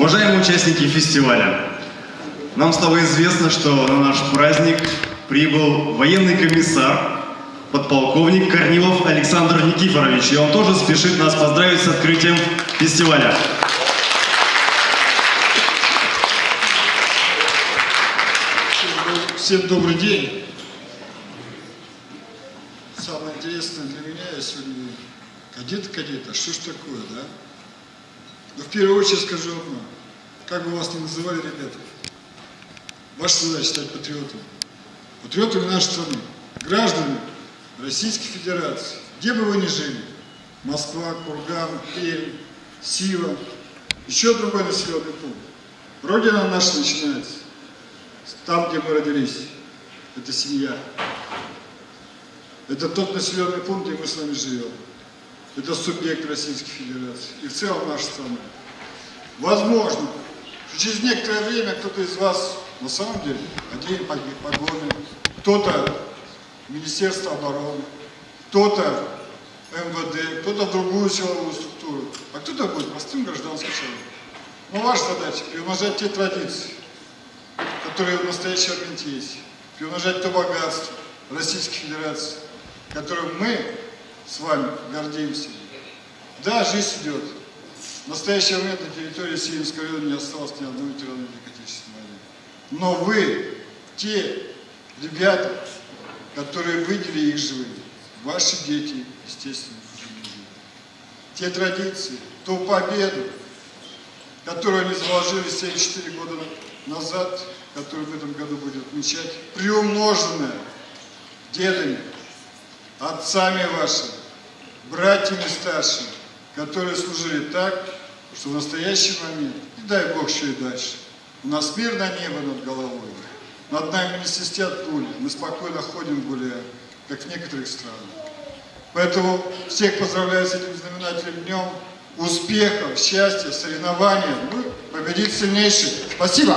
Уважаемые участники фестиваля, нам стало известно, что на наш праздник прибыл военный комиссар, подполковник Корнилов Александр Никифорович, и он тоже спешит нас поздравить с открытием фестиваля. Всем добрый день. Самое интересное для меня, я сегодня кадет-кадет, а что ж такое, да? Но в первую очередь скажу одно. Как бы вас ни называли, ребята, ваша задача стать патриотами. Патриотами нашей страны. Граждане Российской Федерации. Где бы вы ни жили. Москва, Курган, Пермь, Сива, еще другой населенный пункт. Родина наша начинается там, где мы родились. Это семья. Это тот населенный пункт, где мы с вами живем. Это субъект Российской Федерации. И в целом наша страна. Возможно, через некоторое время кто-то из вас на самом деле оденет погоны, кто-то Министерство обороны, кто-то МВД, кто-то другую силовую структуру, а кто-то будет простым гражданским человеком. Но ваша задача – приумножать те традиции, которые в настоящий момент есть, приумножать то богатство Российской Федерации, которым мы с вами гордимся. Да, жизнь идет. В настоящий момент на территории Сиемского района не осталось ни ветерана Великой Отечественной войны. Но вы, те ребята, которые выделили их живыми, ваши дети, естественно, те традиции, ту победу, которую они заложили 74 года назад, которую в этом году будет отмечать, приумноженная дедами, отцами вашими, братьями старшими, которые служили так, что в настоящий момент, и дай Бог еще и дальше, у нас мирное небо над головой, над нами не свистят пули, мы спокойно ходим гуляем, как в некоторых странах. Поэтому всех поздравляю с этим знаменательным днем, успехов, счастья, соревнований, ну, победить сильнейший. Спасибо!